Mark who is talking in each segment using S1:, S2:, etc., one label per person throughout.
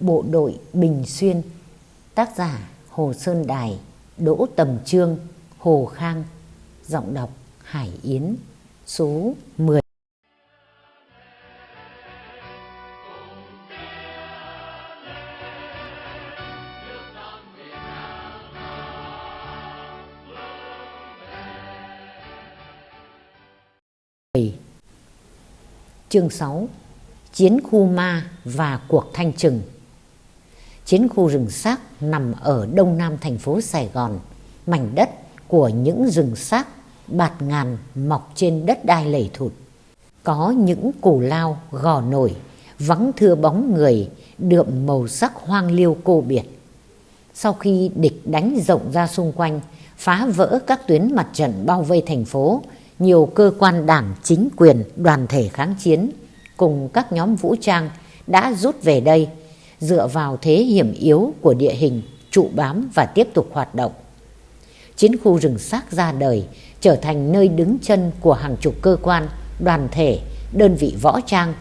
S1: Bộ đội Bình Xuyên, Tác giả Hồ Sơn Đài, Đỗ Tầm Trương, Hồ Khang, Giọng đọc Hải Yến, Số 10 Chương 6 Chiến khu ma và cuộc thanh trừng. Chiến khu rừng xác nằm ở đông nam thành phố Sài Gòn, mảnh đất của những rừng xác bạt ngàn mọc trên đất đai lầy thụt. Có những củ lao gò nổi, vắng thưa bóng người, đượm màu sắc hoang liêu cô biệt. Sau khi địch đánh rộng ra xung quanh, phá vỡ các tuyến mặt trận bao vây thành phố, nhiều cơ quan đảng, chính quyền, đoàn thể kháng chiến cùng các nhóm vũ trang đã rút về đây dựa vào thế hiểm yếu của địa hình trụ bám và tiếp tục hoạt động. Chiến khu rừng xác ra đời trở thành nơi đứng chân của hàng chục cơ quan, đoàn thể, đơn vị võ trang.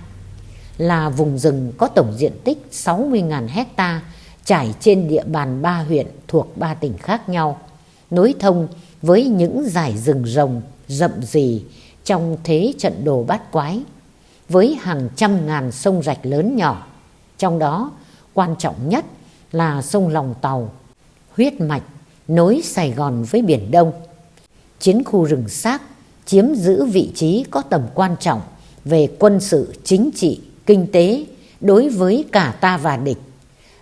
S1: Là vùng rừng có tổng diện tích 60.000 hecta trải trên địa bàn ba huyện thuộc ba tỉnh khác nhau, nối thông với những dải rừng rồng rậm rì trong thế trận đồ bát quái với hàng trăm ngàn sông rạch lớn nhỏ. Trong đó, quan trọng nhất là sông Lòng Tàu, huyết mạch nối Sài Gòn với Biển Đông. Chiến khu rừng xác chiếm giữ vị trí có tầm quan trọng về quân sự, chính trị, kinh tế đối với cả ta và địch.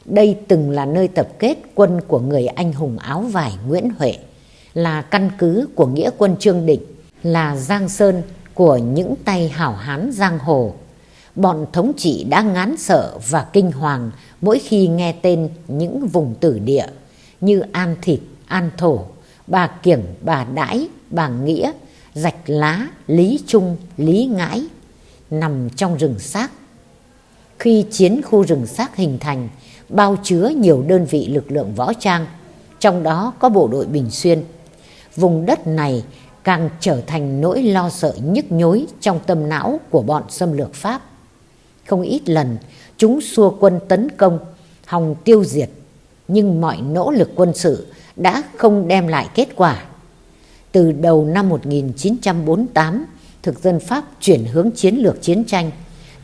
S1: Đây từng là nơi tập kết quân của người anh hùng áo vải Nguyễn Huệ, là căn cứ của nghĩa quân Trương Định, là Giang Sơn của những tay hảo hán giang hồ. Bọn thống trị đã ngán sợ và kinh hoàng mỗi khi nghe tên những vùng tử địa như An Thịt, An Thổ, Bà Kiểng, Bà Đãi, Bà Nghĩa, Rạch Lá, Lý Trung, Lý Ngãi nằm trong rừng xác. Khi chiến khu rừng xác hình thành, bao chứa nhiều đơn vị lực lượng võ trang, trong đó có bộ đội Bình Xuyên. Vùng đất này càng trở thành nỗi lo sợ nhức nhối trong tâm não của bọn xâm lược Pháp. Không ít lần chúng xua quân tấn công, hòng tiêu diệt, nhưng mọi nỗ lực quân sự đã không đem lại kết quả. Từ đầu năm 1948, thực dân Pháp chuyển hướng chiến lược chiến tranh,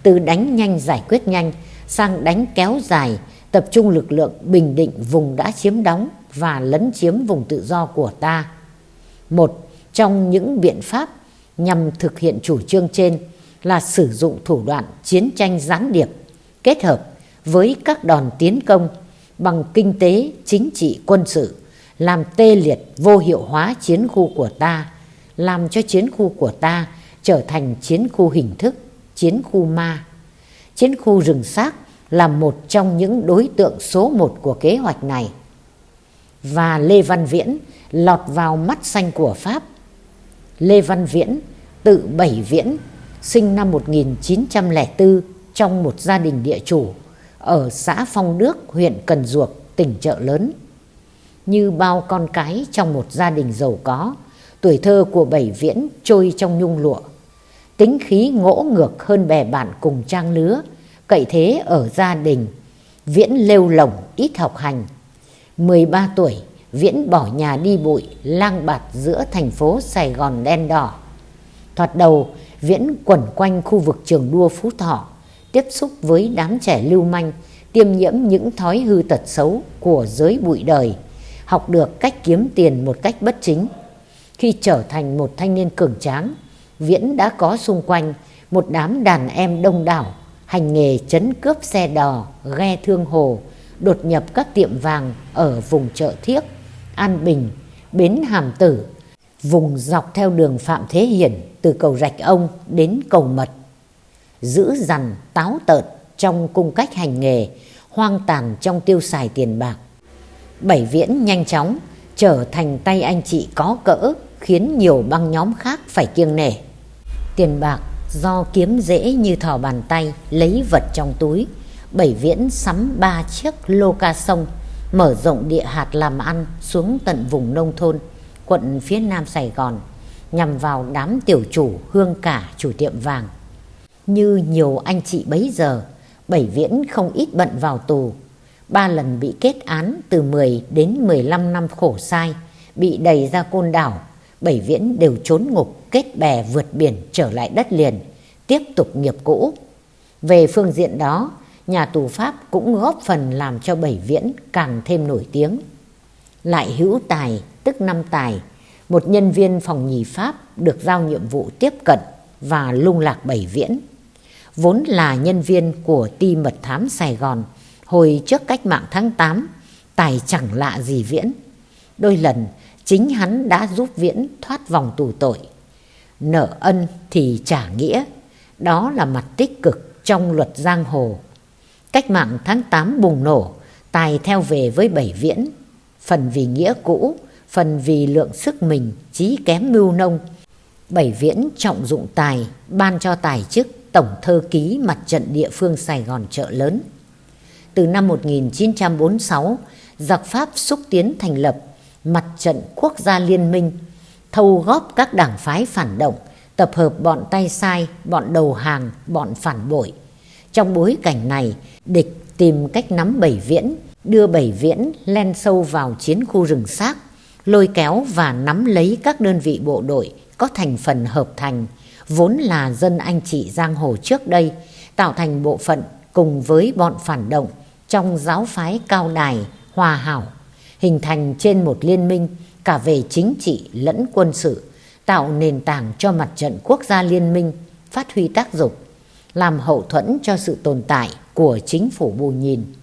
S1: từ đánh nhanh giải quyết nhanh sang đánh kéo dài, tập trung lực lượng bình định vùng đã chiếm đóng và lấn chiếm vùng tự do của ta. Một trong những biện pháp nhằm thực hiện chủ trương trên là sử dụng thủ đoạn chiến tranh gián điệp kết hợp với các đòn tiến công bằng kinh tế, chính trị, quân sự làm tê liệt vô hiệu hóa chiến khu của ta, làm cho chiến khu của ta trở thành chiến khu hình thức, chiến khu ma. Chiến khu rừng xác là một trong những đối tượng số một của kế hoạch này. Và Lê Văn Viễn lọt vào mắt xanh của Pháp Lê Văn Viễn, tự Bảy Viễn, sinh năm 1904 trong một gia đình địa chủ ở xã Phong Đức, huyện Cần Duộc, tỉnh Chợ Lớn. Như bao con cái trong một gia đình giàu có, tuổi thơ của Bảy Viễn trôi trong nhung lụa. Tính khí ngỗ ngược hơn bè bạn cùng trang lứa, cậy thế ở gia đình, Viễn lêu lỏng ít học hành. 13 tuổi, Viễn bỏ nhà đi bụi, lang bạt giữa thành phố Sài Gòn đen đỏ. Thoạt đầu, Viễn quẩn quanh khu vực trường đua Phú Thọ, tiếp xúc với đám trẻ lưu manh, tiêm nhiễm những thói hư tật xấu của giới bụi đời, học được cách kiếm tiền một cách bất chính. Khi trở thành một thanh niên cường tráng, Viễn đã có xung quanh một đám đàn em đông đảo, hành nghề chấn cướp xe đò, ghe thương hồ, đột nhập các tiệm vàng ở vùng chợ Thiếc, An Bình, Bến Hàm Tử, vùng dọc theo đường Phạm Thế Hiển từ cầu Rạch Ông đến cầu Mật. Giữ dằn, táo tợn trong cung cách hành nghề, hoang tàn trong tiêu xài tiền bạc. Bảy viễn nhanh chóng trở thành tay anh chị có cỡ khiến nhiều băng nhóm khác phải kiêng nể. Tiền bạc do kiếm dễ như thò bàn tay lấy vật trong túi. Bảy viễn sắm ba chiếc lô ca sông mở rộng địa hạt làm ăn xuống tận vùng nông thôn, quận phía nam Sài Gòn, nhằm vào đám tiểu chủ hương cả chủ tiệm vàng. Như nhiều anh chị bấy giờ, Bảy Viễn không ít bận vào tù, ba lần bị kết án từ 10 đến 15 năm khổ sai, bị đầy ra côn đảo, Bảy Viễn đều trốn ngục, kết bè vượt biển trở lại đất liền, tiếp tục nghiệp cũ. Về phương diện đó, nhà tù Pháp cũng góp phần làm cho Bảy Viễn càng thêm nổi tiếng. Lại hữu tài, tức năm tài, một nhân viên phòng nhì Pháp được giao nhiệm vụ tiếp cận và lung lạc Bảy Viễn. Vốn là nhân viên của ti mật thám Sài Gòn, hồi trước cách mạng tháng 8, tài chẳng lạ gì Viễn. Đôi lần, chính hắn đã giúp Viễn thoát vòng tù tội. Nợ ân thì trả nghĩa, đó là mặt tích cực trong luật giang hồ. Cách mạng tháng 8 bùng nổ, Tài theo về với Bảy Viễn, phần vì nghĩa cũ, phần vì lượng sức mình trí kém mưu nông. Bảy Viễn trọng dụng Tài, ban cho Tài chức Tổng Thơ Ký Mặt trận địa phương Sài Gòn chợ lớn. Từ năm 1946, giặc Pháp xúc tiến thành lập Mặt trận Quốc gia Liên minh, thâu góp các đảng phái phản động, tập hợp bọn tay sai, bọn đầu hàng, bọn phản bội. Trong bối cảnh này, địch tìm cách nắm Bảy Viễn, đưa Bảy Viễn len sâu vào chiến khu rừng xác, lôi kéo và nắm lấy các đơn vị bộ đội có thành phần hợp thành, vốn là dân anh chị giang hồ trước đây, tạo thành bộ phận cùng với bọn phản động trong giáo phái cao đài, hòa hảo, hình thành trên một liên minh cả về chính trị lẫn quân sự, tạo nền tảng cho mặt trận quốc gia liên minh phát huy tác dụng, làm hậu thuẫn cho sự tồn tại của chính phủ bù nhìn.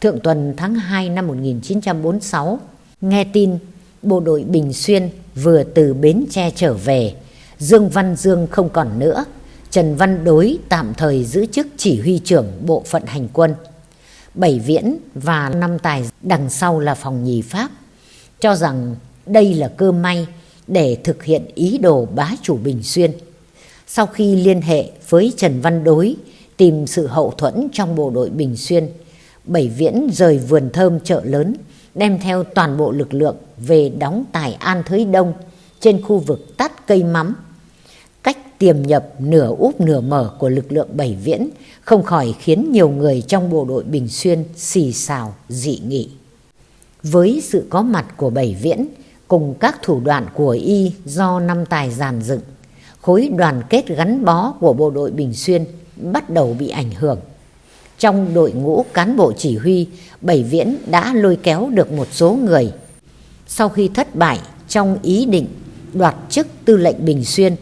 S1: Thượng tuần tháng 2 năm 1946, nghe tin bộ đội Bình Xuyên vừa từ Bến Tre trở về, Dương Văn Dương không còn nữa, Trần Văn Đối tạm thời giữ chức chỉ huy trưởng bộ phận hành quân. Bảy Viễn và năm tài đằng sau là phòng nhì Pháp, cho rằng đây là cơ may để thực hiện ý đồ bá chủ Bình Xuyên. Sau khi liên hệ với Trần Văn Đối tìm sự hậu thuẫn trong bộ đội Bình Xuyên, Bảy Viễn rời vườn thơm chợ lớn, đem theo toàn bộ lực lượng về đóng tại An Thới Đông trên khu vực tắt cây mắm. Cách tiềm nhập nửa úp nửa mở của lực lượng Bảy Viễn không khỏi khiến nhiều người trong bộ đội Bình Xuyên xì xào dị nghị. Với sự có mặt của Bảy Viễn cùng các thủ đoạn của y do năm tài giàn dựng, khối đoàn kết gắn bó của bộ đội Bình Xuyên bắt đầu bị ảnh hưởng. Trong đội ngũ cán bộ chỉ huy, Bảy Viễn đã lôi kéo được một số người. Sau khi thất bại trong ý định đoạt chức tư lệnh Bình Xuyên,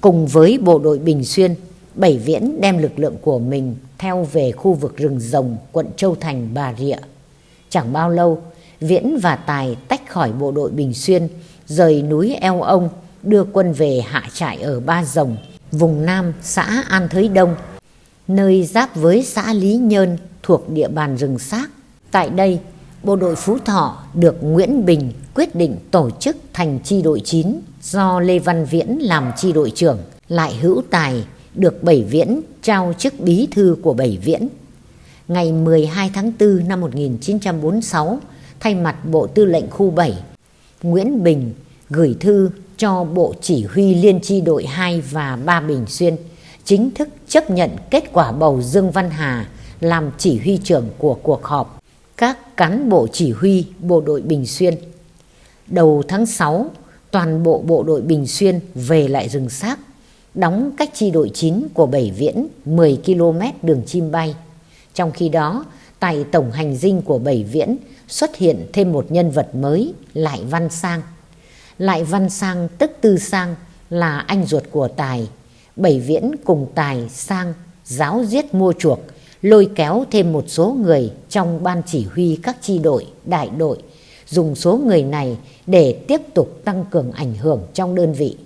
S1: cùng với bộ đội Bình Xuyên, Bảy Viễn đem lực lượng của mình theo về khu vực rừng rồng quận Châu Thành Bà Rịa. Chẳng bao lâu, Viễn và Tài tách khỏi bộ đội Bình Xuyên, rời núi Eo Ông, đưa quân về hạ trại ở Ba Rồng, vùng Nam, xã An Thới Đông, nơi giáp với xã Lý Nhơn thuộc địa bàn rừng xác. Tại đây, bộ đội Phú Thọ được Nguyễn Bình quyết định tổ chức thành chi đội 9 do Lê Văn Viễn làm chi đội trưởng, lại hữu tài được Bảy Viễn trao chức bí thư của Bảy Viễn. Ngày 12 tháng 4 năm 1946, thay mặt Bộ Tư lệnh Khu 7, Nguyễn Bình gửi thư cho Bộ Chỉ huy Liên chi đội 2 và 3 Bình Xuyên chính thức chấp nhận kết quả bầu Dương Văn Hà làm chỉ huy trưởng của cuộc họp các cán bộ chỉ huy bộ đội Bình Xuyên. Đầu tháng 6, toàn bộ bộ đội Bình Xuyên về lại rừng xác, đóng cách chi đội 9 của Bảy Viễn 10 km đường chim bay. Trong khi đó, tại tổng hành dinh của Bảy Viễn xuất hiện thêm một nhân vật mới, Lại Văn Sang. Lại Văn Sang tức Tư Sang là anh ruột của Tài. Bảy Viễn cùng Tài Sang giáo giết mua chuộc, lôi kéo thêm một số người trong ban chỉ huy các chi đội, đại đội, dùng số người này để tiếp tục tăng cường ảnh hưởng trong đơn vị.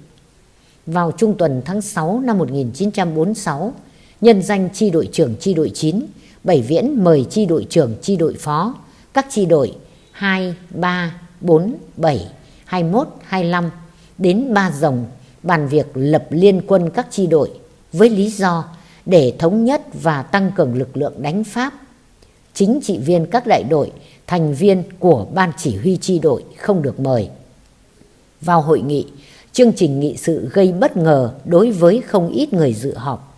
S1: Vào trung tuần tháng 6 năm 1946, nhân danh chi đội trưởng chi đội 9, Bảy Viễn mời chi đội trưởng chi đội phó, các chi đội 2, 3, 4, 7, 21, 25 đến Ba Rồng bàn việc lập liên quân các chi đội với lý do để thống nhất và tăng cường lực lượng đánh Pháp. Chính trị viên các đại đội, thành viên của ban chỉ huy chi đội không được mời. Vào hội nghị, chương trình nghị sự gây bất ngờ đối với không ít người dự họp.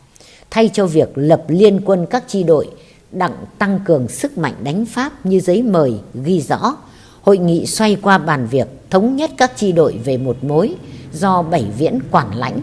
S1: Thay cho việc lập liên quân các chi đội đặng tăng cường sức mạnh đánh Pháp như giấy mời ghi rõ. Hội nghị xoay qua bàn việc thống nhất các chi đội về một mối do Bảy Viễn quản lãnh.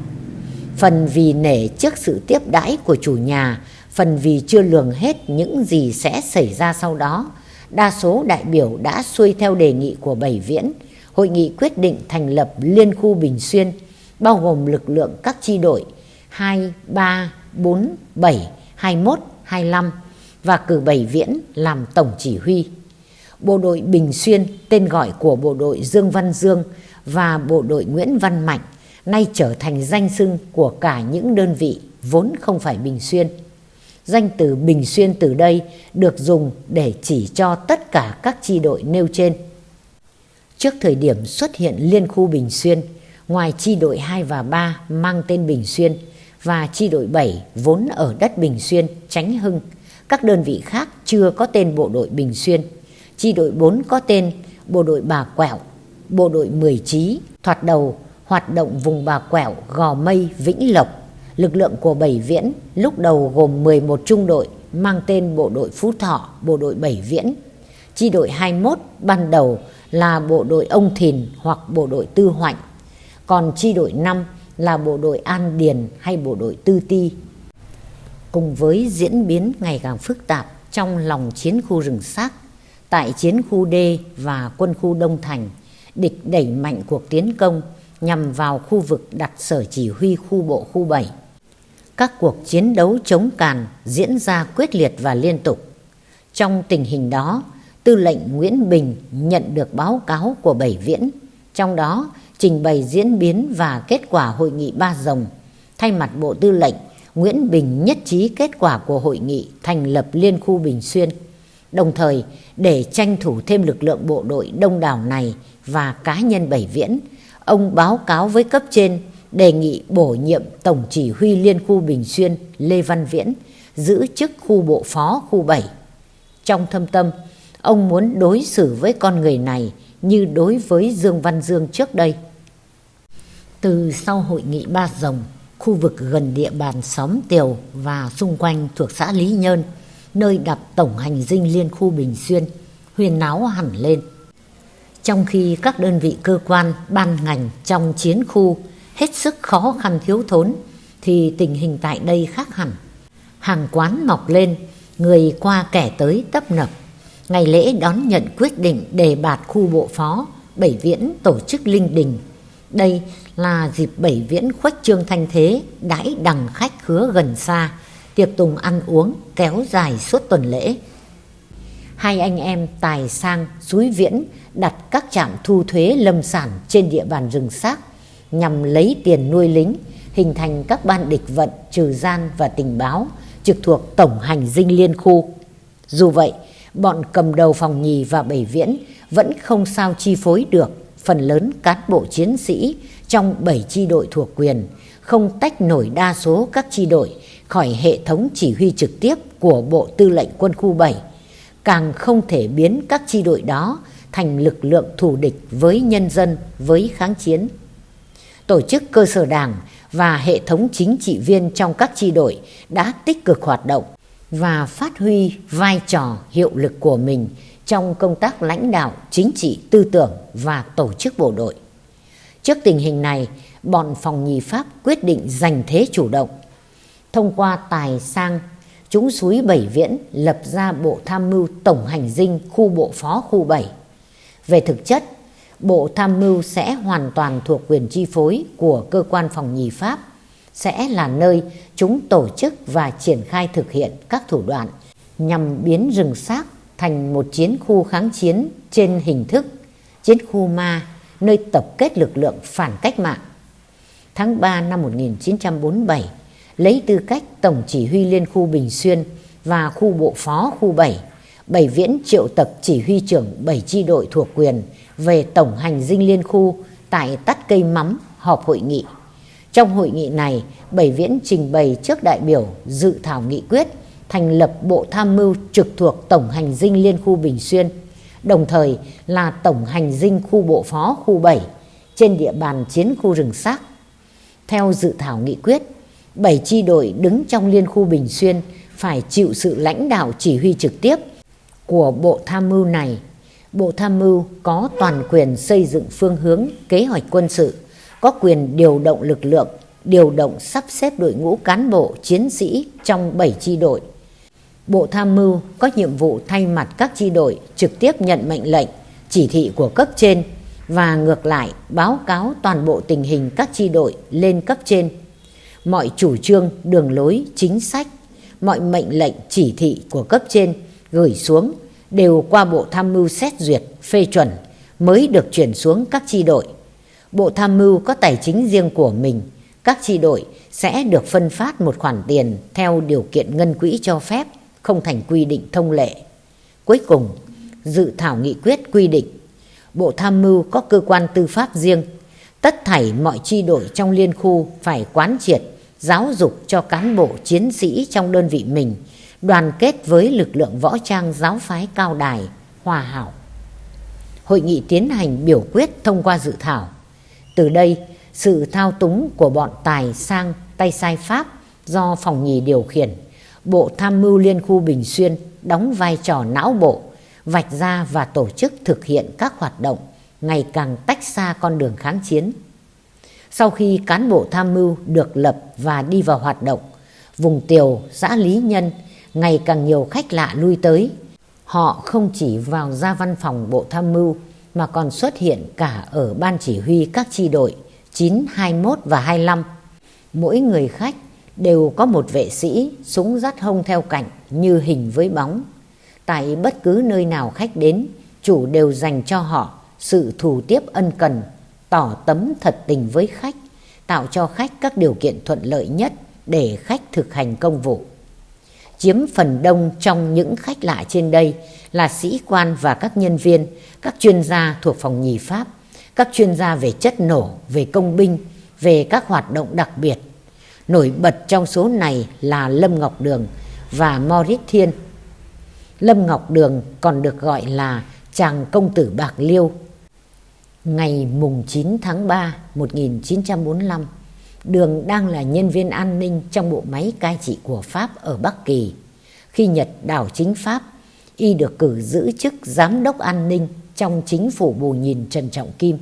S1: Phần vì nể trước sự tiếp đãi của chủ nhà, phần vì chưa lường hết những gì sẽ xảy ra sau đó. Đa số đại biểu đã xuôi theo đề nghị của Bảy Viễn. Hội nghị quyết định thành lập Liên khu Bình Xuyên, bao gồm lực lượng các chi đội 2, 3, 4, 7, 21, 25 và cử Bảy Viễn làm tổng chỉ huy. Bộ đội Bình Xuyên, tên gọi của bộ đội Dương Văn Dương và bộ đội Nguyễn Văn Mạnh, nay trở thành danh xưng của cả những đơn vị vốn không phải Bình Xuyên. Danh từ Bình Xuyên từ đây được dùng để chỉ cho tất cả các chi đội nêu trên. Trước thời điểm xuất hiện liên khu Bình Xuyên, ngoài chi đội 2 và 3 mang tên Bình Xuyên và chi đội 7 vốn ở đất Bình Xuyên, Chánh Hưng, các đơn vị khác chưa có tên bộ đội Bình Xuyên. Chi đội 4 có tên bộ đội Bà Quẹo, bộ đội Mười trí thoạt đầu hoạt động vùng Bà Quẹo, Gò Mây, Vĩnh Lộc. Lực lượng của Bảy Viễn lúc đầu gồm 11 trung đội mang tên bộ đội Phú Thọ, bộ đội Bảy Viễn. Chi đội 21 ban đầu là bộ đội Ông Thìn hoặc bộ đội Tư Hoạnh. Còn chi đội 5 là bộ đội An Điền hay bộ đội Tư Ti. Cùng với diễn biến ngày càng phức tạp trong lòng chiến khu rừng xác, tại chiến khu D và quân khu Đông Thành, địch đẩy mạnh cuộc tiến công nhằm vào khu vực đặt sở chỉ huy khu bộ khu 7. Các cuộc chiến đấu chống càn diễn ra quyết liệt và liên tục. Trong tình hình đó, tư lệnh Nguyễn Bình nhận được báo cáo của Bảy Viễn, trong đó trình bày diễn biến và kết quả hội nghị Ba Rồng. Thay mặt Bộ Tư lệnh, Nguyễn Bình nhất trí kết quả của hội nghị thành lập Liên khu Bình Xuyên. Đồng thời, để tranh thủ thêm lực lượng bộ đội đông đảo này và cá nhân Bảy Viễn, ông báo cáo với cấp trên đề nghị bổ nhiệm Tổng chỉ huy Liên khu Bình Xuyên Lê Văn Viễn giữ chức khu bộ phó khu 7. Trong thâm tâm, ông muốn đối xử với con người này như đối với Dương Văn Dương trước đây. Từ sau hội nghị Ba Rồng, khu vực gần địa bàn xóm Tiều và xung quanh thuộc xã Lý Nhơn, nơi đặt tổng hành dinh liên khu Bình Xuyên, huyền náo hẳn lên. Trong khi các đơn vị cơ quan, ban ngành trong chiến khu hết sức khó khăn thiếu thốn, thì tình hình tại đây khác hẳn. Hàng quán mọc lên, người qua kẻ tới tấp nập. Ngày lễ đón nhận quyết định đề bạt khu bộ phó, Bảy Viễn tổ chức linh đình. Đây là dịp Bảy Viễn khuếch trương thanh thế, đãi đằng khách khứa gần xa, tiệc tùng ăn uống kéo dài suốt tuần lễ. Hai anh em Tài Sang, Suối Viễn đặt các trạm thu thuế lâm sản trên địa bàn rừng xác nhằm lấy tiền nuôi lính, hình thành các ban địch vận, trừ gian và tình báo trực thuộc Tổng hành dinh liên khu. Dù vậy, bọn cầm đầu phòng nhì và bảy viễn vẫn không sao chi phối được phần lớn cán bộ chiến sĩ trong bảy chi đội thuộc quyền, không tách nổi đa số các chi đội khỏi hệ thống chỉ huy trực tiếp của Bộ Tư lệnh Quân khu 7, càng không thể biến các chi đội đó thành lực lượng thù địch với nhân dân, với kháng chiến. Tổ chức cơ sở đảng và hệ thống chính trị viên trong các chi đội đã tích cực hoạt động và phát huy vai trò hiệu lực của mình trong công tác lãnh đạo chính trị tư tưởng và tổ chức bộ đội. Trước tình hình này, bọn phòng nhì Pháp quyết định giành thế chủ động. Thông qua tài sang, chúng suối Bảy Viễn lập ra Bộ Tham mưu Tổng hành dinh khu bộ phó khu 7. Về thực chất, Bộ Tham mưu sẽ hoàn toàn thuộc quyền chi phối của cơ quan phòng nhì Pháp, sẽ là nơi chúng tổ chức và triển khai thực hiện các thủ đoạn nhằm biến rừng xác thành một chiến khu kháng chiến trên hình thức chiến khu ma nơi tập kết lực lượng phản cách mạng. Tháng 3 năm 1947, lấy tư cách Tổng chỉ huy Liên khu Bình Xuyên và khu bộ phó khu 7, Bảy Viễn triệu tập chỉ huy trưởng bảy chi đội thuộc quyền về tổng hành dinh liên khu tại tắt cây mắm họp hội nghị. Trong hội nghị này, Bảy Viễn trình bày trước đại biểu dự thảo nghị quyết thành lập Bộ Tham mưu trực thuộc Tổng hành dinh Liên khu Bình Xuyên, đồng thời là Tổng hành dinh khu bộ phó khu 7 trên địa bàn chiến khu rừng xác. Theo dự thảo nghị quyết, 7 chi đội đứng trong Liên khu Bình Xuyên phải chịu sự lãnh đạo chỉ huy trực tiếp của Bộ Tham mưu này. Bộ Tham mưu có toàn quyền xây dựng phương hướng kế hoạch quân sự, có quyền điều động lực lượng, điều động sắp xếp đội ngũ cán bộ, chiến sĩ trong 7 chi đội. Bộ Tham mưu có nhiệm vụ thay mặt các chi đội trực tiếp nhận mệnh lệnh, chỉ thị của cấp trên và ngược lại báo cáo toàn bộ tình hình các chi đội lên cấp trên. Mọi chủ trương, đường lối, chính sách, mọi mệnh lệnh chỉ thị của cấp trên gửi xuống đều qua Bộ Tham mưu xét duyệt, phê chuẩn mới được chuyển xuống các chi đội. Bộ Tham mưu có tài chính riêng của mình, các chi đội sẽ được phân phát một khoản tiền theo điều kiện ngân quỹ cho phép, không thành quy định thông lệ. Cuối cùng, dự thảo nghị quyết quy định Bộ Tham mưu có cơ quan tư pháp riêng, tất thảy mọi chi đội trong liên khu phải quán triệt, giáo dục cho cán bộ chiến sĩ trong đơn vị mình đoàn kết với lực lượng võ trang giáo phái cao đài, hòa hảo. Hội nghị tiến hành biểu quyết thông qua dự thảo. Từ đây, sự thao túng của bọn tài sang tay sai Pháp do phòng nhì điều khiển, Bộ Tham mưu Liên khu Bình Xuyên đóng vai trò não bộ, vạch ra và tổ chức thực hiện các hoạt động ngày càng tách xa con đường kháng chiến. Sau khi cán bộ tham mưu được lập và đi vào hoạt động, vùng Tiều, xã Lý Nhân ngày càng nhiều khách lạ lui tới. Họ không chỉ vào ra văn phòng bộ tham mưu mà còn xuất hiện cả ở ban chỉ huy các chi đội 9, 21 và 25. Mỗi người khách đều có một vệ sĩ súng dắt hông theo cạnh như hình với bóng. Tại bất cứ nơi nào khách đến, chủ đều dành cho họ sự thủ tiếp ân cần, tỏ tấm thật tình với khách, tạo cho khách các điều kiện thuận lợi nhất để khách thực hành công vụ chiếm phần đông trong những khách lạ trên đây là sĩ quan và các nhân viên, các chuyên gia thuộc phòng nhì Pháp, các chuyên gia về chất nổ, về công binh, về các hoạt động đặc biệt. Nổi bật trong số này là Lâm Ngọc Đường và Maurice Thiên. Lâm Ngọc Đường còn được gọi là chàng công tử Bạc Liêu. Ngày mùng 9 tháng 3 1945, Đường đang là nhân viên an ninh trong bộ máy cai trị của Pháp ở Bắc Kỳ. Khi Nhật đảo chính Pháp, y được cử giữ chức giám đốc an ninh trong chính phủ bù nhìn Trần Trọng Kim.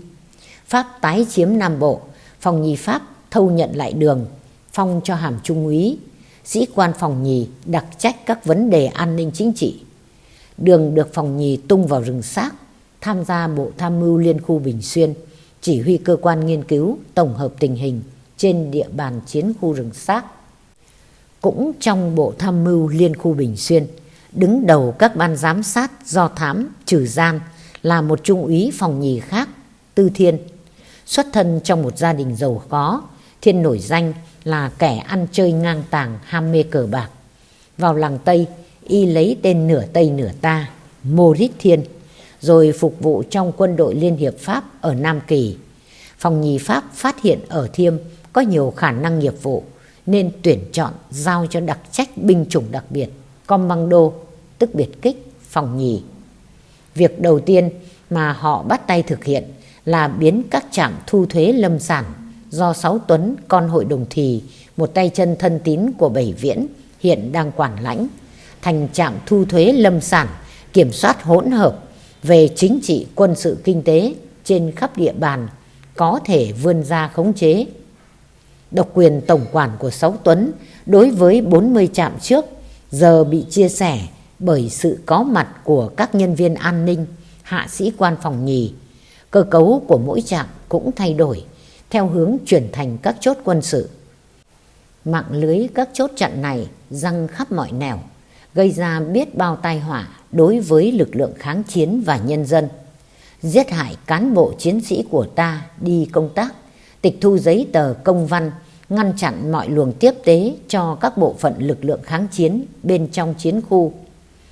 S1: Pháp tái chiếm Nam Bộ, phòng nhì Pháp thâu nhận lại đường, phong cho hàm trung úy, sĩ quan phòng nhì đặc trách các vấn đề an ninh chính trị. Đường được phòng nhì tung vào rừng xác, tham gia bộ tham mưu liên khu Bình Xuyên, chỉ huy cơ quan nghiên cứu, tổng hợp tình hình, trên địa bàn chiến khu rừng xác. Cũng trong Bộ Tham mưu Liên khu Bình Xuyên, đứng đầu các ban giám sát do thám trừ gian là một trung úy phòng nhì khác, Tư Thiên. Xuất thân trong một gia đình giàu có, Thiên nổi danh là kẻ ăn chơi ngang tàng ham mê cờ bạc. Vào làng Tây, y lấy tên nửa Tây nửa ta, Moritz Thiên, rồi phục vụ trong quân đội Liên Hiệp Pháp ở Nam Kỳ. Phòng nhì Pháp phát hiện ở Thiêm có nhiều khả năng nghiệp vụ, nên tuyển chọn giao cho đặc trách binh chủng đặc biệt, commando, tức biệt kích, phòng nhì. Việc đầu tiên mà họ bắt tay thực hiện là biến các trạm thu thuế lâm sản do Sáu Tuấn, con hội đồng thì, một tay chân thân tín của Bảy Viễn, hiện đang quản lãnh, thành trạm thu thuế lâm sản kiểm soát hỗn hợp về chính trị quân sự kinh tế trên khắp địa bàn có thể vươn ra khống chế Độc quyền tổng quản của Sáu Tuấn đối với 40 trạm trước giờ bị chia sẻ bởi sự có mặt của các nhân viên an ninh, hạ sĩ quan phòng nhì. Cơ cấu của mỗi trạm cũng thay đổi theo hướng chuyển thành các chốt quân sự. Mạng lưới các chốt chặn này răng khắp mọi nẻo, gây ra biết bao tai họa đối với lực lượng kháng chiến và nhân dân. Giết hại cán bộ chiến sĩ của ta đi công tác tịch thu giấy tờ công văn, ngăn chặn mọi luồng tiếp tế cho các bộ phận lực lượng kháng chiến bên trong chiến khu.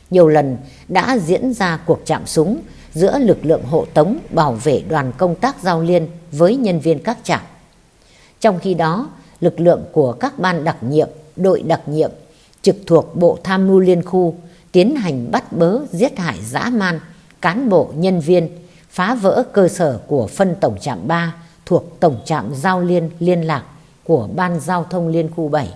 S1: Nhiều lần đã diễn ra cuộc chạm súng giữa lực lượng hộ tống bảo vệ đoàn công tác giao liên với nhân viên các trạm. Trong khi đó, lực lượng của các ban đặc nhiệm, đội đặc nhiệm trực thuộc Bộ Tham mưu Liên khu tiến hành bắt bớ giết hại dã man cán bộ nhân viên, phá vỡ cơ sở của phân tổng trạm 3 thuộc Tổng trạm Giao liên liên lạc của Ban Giao thông Liên khu 7.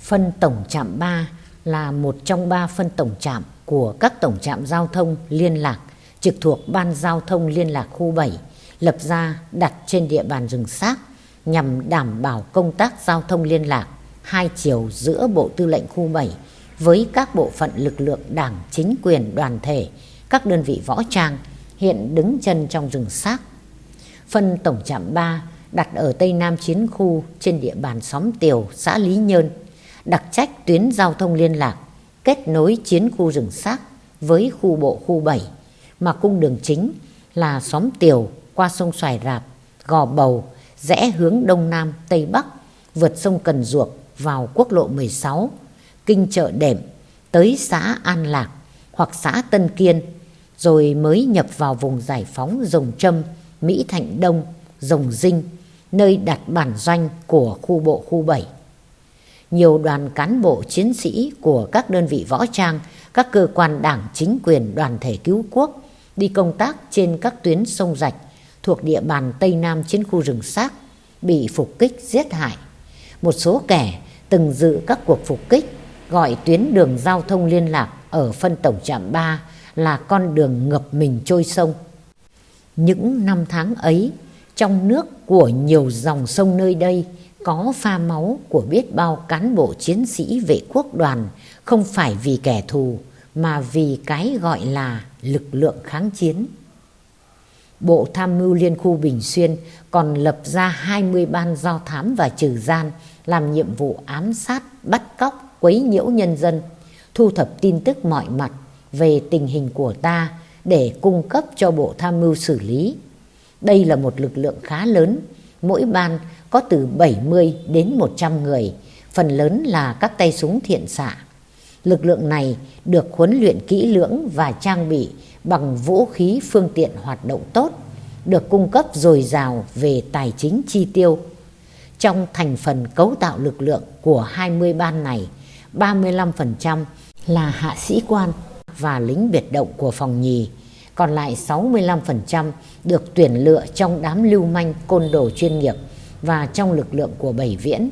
S1: Phân Tổng trạm 3 là một trong ba phân tổng trạm của các tổng trạm giao thông liên lạc trực thuộc Ban Giao thông Liên lạc khu 7 lập ra đặt trên địa bàn rừng xác nhằm đảm bảo công tác giao thông liên lạc hai chiều giữa Bộ Tư lệnh khu 7 với các bộ phận lực lượng đảng, chính quyền, đoàn thể, các đơn vị võ trang hiện đứng chân trong rừng xác. Phân tổng trạm 3 đặt ở Tây Nam Chiến khu trên địa bàn xóm Tiều, xã Lý Nhơn, đặc trách tuyến giao thông liên lạc, kết nối chiến khu rừng xác với khu bộ khu 7, mà cung đường chính là xóm Tiều qua sông Xoài Rạp, Gò Bầu, rẽ hướng Đông Nam, Tây Bắc, vượt sông Cần Duộc vào quốc lộ 16, kinh chợ đệm, tới xã An Lạc hoặc xã Tân Kiên, rồi mới nhập vào vùng giải phóng Rồng Trâm, Mỹ Thạnh Đông, Rồng Dinh, nơi đặt bản doanh của khu bộ khu 7. Nhiều đoàn cán bộ chiến sĩ của các đơn vị võ trang, các cơ quan đảng chính quyền đoàn thể cứu quốc đi công tác trên các tuyến sông rạch thuộc địa bàn Tây Nam chiến khu rừng xác bị phục kích giết hại. Một số kẻ từng dự các cuộc phục kích gọi tuyến đường giao thông liên lạc ở phân tổng trạm 3 là con đường ngập mình trôi sông. Những năm tháng ấy, trong nước của nhiều dòng sông nơi đây có pha máu của biết bao cán bộ chiến sĩ vệ quốc đoàn không phải vì kẻ thù mà vì cái gọi là lực lượng kháng chiến. Bộ Tham mưu Liên khu Bình Xuyên còn lập ra 20 ban do thám và trừ gian làm nhiệm vụ ám sát, bắt cóc, quấy nhiễu nhân dân, thu thập tin tức mọi mặt về tình hình của ta để cung cấp cho Bộ Tham mưu xử lý. Đây là một lực lượng khá lớn, mỗi ban có từ 70 đến 100 người, phần lớn là các tay súng thiện xạ. Lực lượng này được huấn luyện kỹ lưỡng và trang bị bằng vũ khí phương tiện hoạt động tốt, được cung cấp dồi dào về tài chính chi tiêu. Trong thành phần cấu tạo lực lượng của 20 ban này, 35% là hạ sĩ quan và lính biệt động của phòng nhì, còn lại 65% được tuyển lựa trong đám lưu manh côn đồ chuyên nghiệp và trong lực lượng của Bảy Viễn.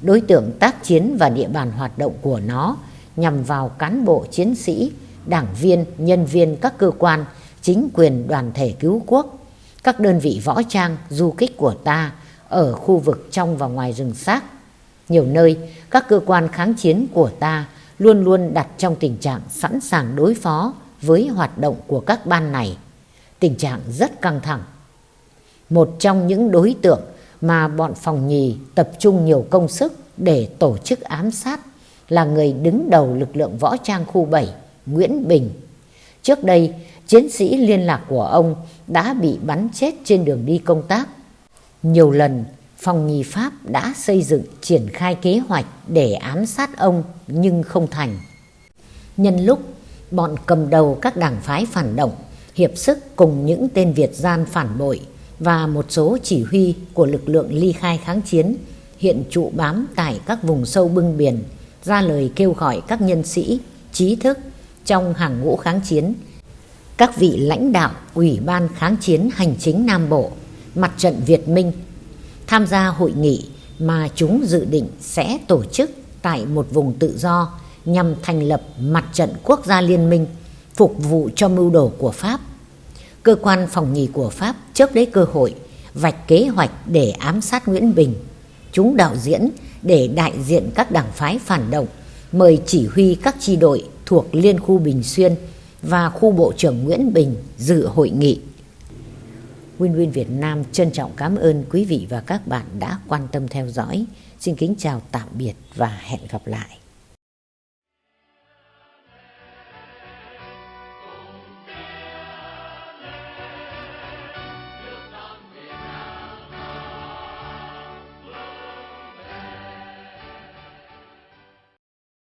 S1: Đối tượng tác chiến và địa bàn hoạt động của nó nhằm vào cán bộ chiến sĩ, đảng viên, nhân viên các cơ quan, chính quyền đoàn thể cứu quốc, các đơn vị võ trang, du kích của ta ở khu vực trong và ngoài rừng xác. Nhiều nơi, các cơ quan kháng chiến của ta luôn luôn đặt trong tình trạng sẵn sàng đối phó với hoạt động của các ban này. Tình trạng rất căng thẳng. Một trong những đối tượng mà bọn phòng nhì tập trung nhiều công sức để tổ chức ám sát là người đứng đầu lực lượng võ trang khu 7, Nguyễn Bình. Trước đây, chiến sĩ liên lạc của ông đã bị bắn chết trên đường đi công tác. Nhiều lần, phòng nghi Pháp đã xây dựng triển khai kế hoạch để ám sát ông nhưng không thành. Nhân lúc bọn cầm đầu các đảng phái phản động hiệp sức cùng những tên Việt gian phản bội và một số chỉ huy của lực lượng ly khai kháng chiến hiện trụ bám tại các vùng sâu bưng biển ra lời kêu gọi các nhân sĩ, trí thức trong hàng ngũ kháng chiến, các vị lãnh đạo Ủy ban kháng chiến hành chính Nam Bộ, mặt trận Việt Minh tham gia hội nghị mà chúng dự định sẽ tổ chức tại một vùng tự do nhằm thành lập mặt trận quốc gia liên minh, phục vụ cho mưu đồ của Pháp. Cơ quan phòng nhì của Pháp chớp lấy cơ hội vạch kế hoạch để ám sát Nguyễn Bình. Chúng đạo diễn để đại diện các đảng phái phản động, mời chỉ huy các chi đội thuộc Liên khu Bình Xuyên và khu Bộ trưởng Nguyễn Bình dự hội nghị. Win Win Việt Nam trân trọng cảm ơn quý vị và các bạn đã quan tâm theo dõi. Xin kính chào tạm biệt và hẹn gặp lại.